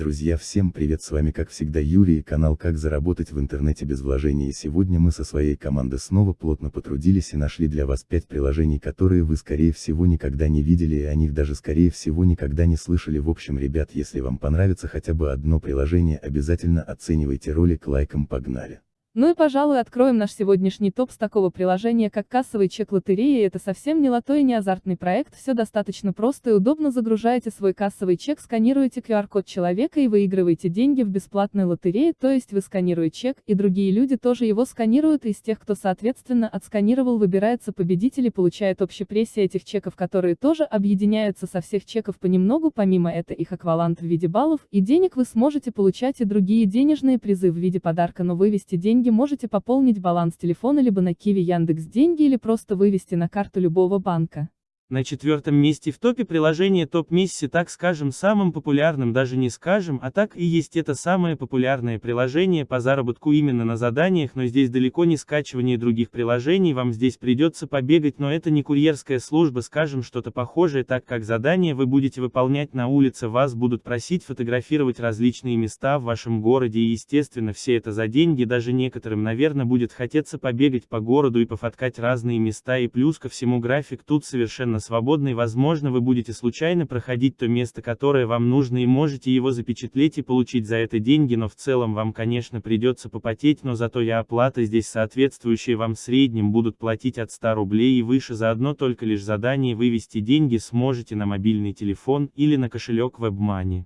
Друзья, всем привет, с вами как всегда Юрий и канал Как заработать в интернете без вложений и сегодня мы со своей командой снова плотно потрудились и нашли для вас 5 приложений, которые вы скорее всего никогда не видели и о них даже скорее всего никогда не слышали. В общем, ребят, если вам понравится хотя бы одно приложение, обязательно оценивайте ролик лайком, погнали. Ну и пожалуй откроем наш сегодняшний топ с такого приложения как кассовый чек лотереи. Это совсем не лото и не азартный проект, все достаточно просто и удобно. Загружаете свой кассовый чек, сканируете QR-код человека и выигрываете деньги в бесплатной лотерее, то есть вы сканируете чек, и другие люди тоже его сканируют, и из тех, кто соответственно отсканировал выбирается победитель и получает общепрессия этих чеков, которые тоже объединяются со всех чеков понемногу, помимо это их аквалант в виде баллов, и денег вы сможете получать и другие денежные призы в виде подарка, но вывести деньги деньги можете пополнить баланс телефона либо на Киви Яндекс Деньги или просто вывести на карту любого банка. На четвертом месте в топе приложение Топ Мисси, так скажем, самым популярным даже не скажем, а так и есть это самое популярное приложение по заработку именно на заданиях, но здесь далеко не скачивание других приложений, вам здесь придется побегать, но это не курьерская служба, скажем, что-то похожее, так как задания вы будете выполнять на улице, вас будут просить фотографировать различные места в вашем городе и естественно все это за деньги, даже некоторым, наверное, будет хотеться побегать по городу и пофоткать разные места и плюс ко всему график тут совершенно свободной возможно вы будете случайно проходить то место которое вам нужно и можете его запечатлеть и получить за это деньги но в целом вам конечно придется попотеть но зато и оплата здесь соответствующая вам в среднем будут платить от 100 рублей и выше за одно только лишь задание вывести деньги сможете на мобильный телефон или на кошелек WebMoney.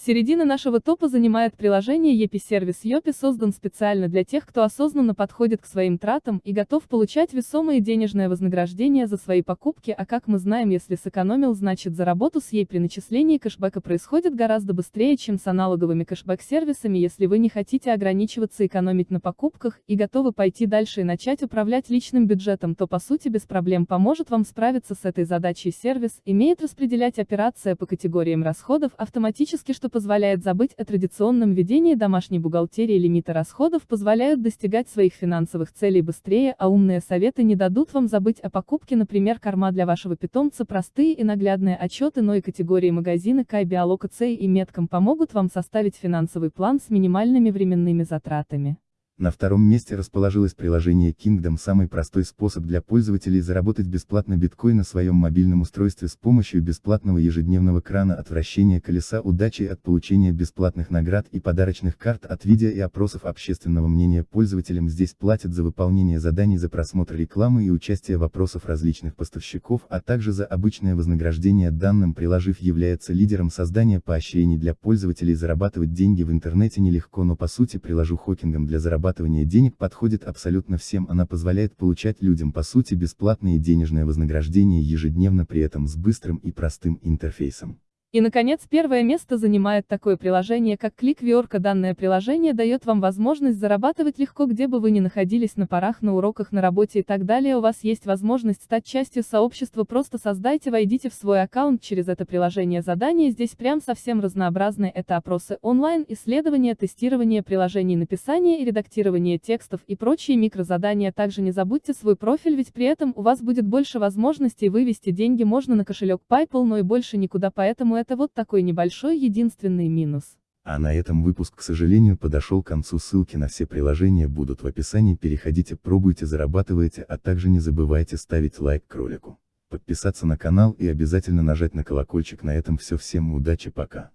Середина нашего топа занимает приложение EPI-сервис EPI создан специально для тех, кто осознанно подходит к своим тратам и готов получать весомые денежное вознаграждение за свои покупки, а как мы знаем, если сэкономил, значит за работу с ей при начислении кэшбэка происходит гораздо быстрее, чем с аналоговыми кэшбэк-сервисами, если вы не хотите ограничиваться экономить на покупках и готовы пойти дальше и начать управлять личным бюджетом, то по сути без проблем поможет вам справиться с этой задачей. Сервис, имеет распределять операции по категориям расходов автоматически, что позволяет забыть о традиционном ведении домашней бухгалтерии лимиты расходов позволяют достигать своих финансовых целей быстрее, а умные советы не дадут вам забыть о покупке, например, корма для вашего питомца, простые и наглядные отчеты, но и категории магазины Кай Биолокацей и Метком помогут вам составить финансовый план с минимальными временными затратами. На втором месте расположилось приложение Kingdom самый простой способ для пользователей заработать бесплатно биткоин на своем мобильном устройстве с помощью бесплатного ежедневного крана от вращения колеса удачи от получения бесплатных наград и подарочных карт от видео и опросов общественного мнения. Пользователям здесь платят за выполнение заданий за просмотр рекламы и участие в опросах различных поставщиков, а также за обычное вознаграждение данным приложив является лидером создания поощрений для пользователей зарабатывать деньги в интернете нелегко, но по сути приложу хокингом для зарабатывания зарабатывания денег подходит абсолютно всем, она позволяет получать людям по сути бесплатные денежные вознаграждения ежедневно при этом с быстрым и простым интерфейсом. И, наконец, первое место занимает такое приложение, как ClickViorka. Данное приложение дает вам возможность зарабатывать легко, где бы вы ни находились на парах, на уроках, на работе и так далее. У вас есть возможность стать частью сообщества. Просто создайте, войдите в свой аккаунт через это приложение задания. Здесь прям совсем разнообразные. Это опросы онлайн, исследования, тестирование приложений, написание и редактирование текстов и прочие микрозадания. Также не забудьте свой профиль, ведь при этом у вас будет больше возможностей вывести деньги можно на кошелек PayPal, но и больше никуда, поэтому это вот такой небольшой единственный минус. А на этом выпуск, к сожалению, подошел к концу. Ссылки на все приложения будут в описании. Переходите, пробуйте, зарабатывайте, а также не забывайте ставить лайк к ролику, подписаться на канал и обязательно нажать на колокольчик. На этом все. Всем удачи, пока.